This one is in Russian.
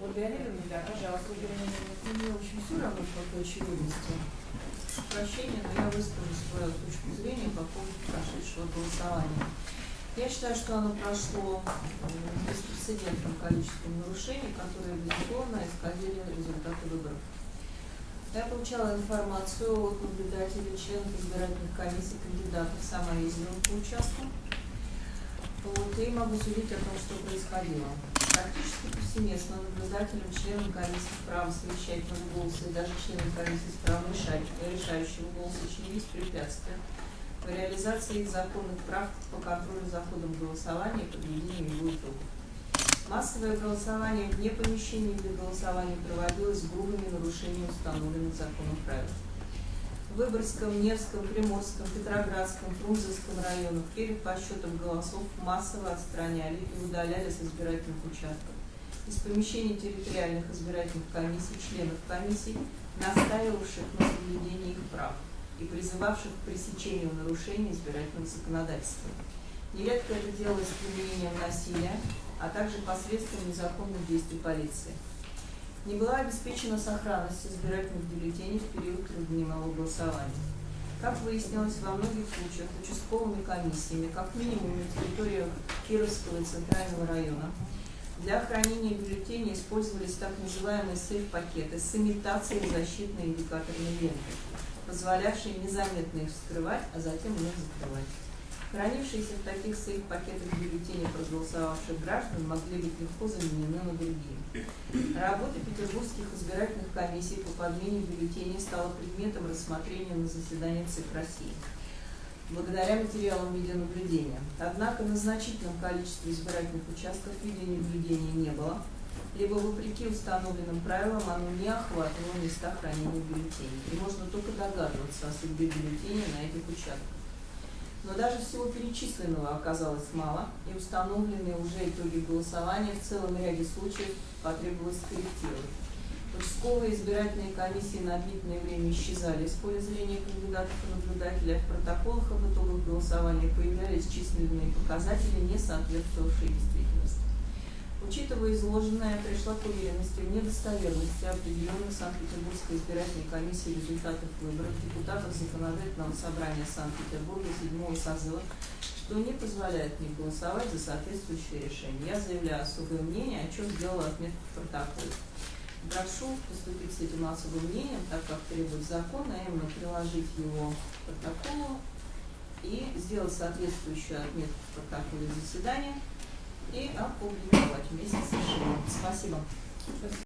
Ольга Олеговна, Да, пожалуйста. ну, мне очень все равно по той очевидности. Прощения, но я выскажу свою точку зрения по поводу прошедшего голосования. Я считаю, что оно прошло беспрецедентным количеством нарушений, которые, безусловно, исказили результаты выборов. Я получала информацию от наблюдателей, членов избирательных комиссий, кандидатов, сама ездила по участку. Вот, и могу судить о том, что происходило. Практически повсеместно наблюдателям, членам комиссии с правом совещательного голоса и даже членам комиссии с правом решающего голоса чинились препятствия по реализации их законных прав по контролю за ходом голосования и подведению его итогов. Массовое голосование вне помещений для голосования проводилось с грубыми нарушениями установленных законом правил. Выборгском, Невском, Приморском, Петроградском, Фрунзенском районах перед подсчетом голосов массово отстраняли и удаляли с избирательных участков. Из помещений территориальных избирательных комиссий членов комиссий, настаивавших на соблюдении их прав и призывавших к пресечению нарушений избирательного законодательства. Нередко это делалось применением насилия, а также посредством незаконных действий полиции. Не была обеспечена сохранность избирательных бюллетеней в период трехдневного голосования. Как выяснилось, во многих случаях участковыми комиссиями, как минимум на территориях Кировского и Центрального района, для хранения бюллетеней использовались так называемые сейф-пакеты с имитацией защитной индикаторной ленты, позволявшие незаметно их вскрывать, а затем вновь закрывать. Хранившиеся в таких сейф-пакетах бюллетени проголосовавших граждан могли быть легко заменены на другие. Работа петербургских избирательных комиссий по подмене бюллетеней стала предметом рассмотрения на заседании ЦИК России благодаря материалам видеонаблюдения. Однако на значительном количестве избирательных участков видеонаблюдения не было, либо вопреки установленным правилам оно не охватывало места хранения бюллетеней. И можно только догадываться о судьбе бюллетеней на этих участках. Но даже всего перечисленного оказалось мало, и установленные уже итоги голосования в целом ряде случаев потребовалось скорректировать. Участковые избирательные комиссии на длительное время исчезали из поля зрения кандидатов и наблюдателей, а в протоколах об итогах голосования появлялись численные показатели, не соответствовавшие действительности. Учитывая изложенное, пришла к уверенности в недостоверности определенных Санкт-Петербургской избирательной комиссии результатов выборов депутатов Законодательного собрания Санкт-Петербурга седьмого созыва, что не позволяет мне голосовать за соответствующее решение. Я заявляю особое мнение, о чем сделала отметку в протоколе. Прошу поступить с этим особым мнением, так как требует закон, а именно приложить его к протоколу и сделать соответствующую отметку в протоколе заседания и опубликовать вместе с решением. Спасибо.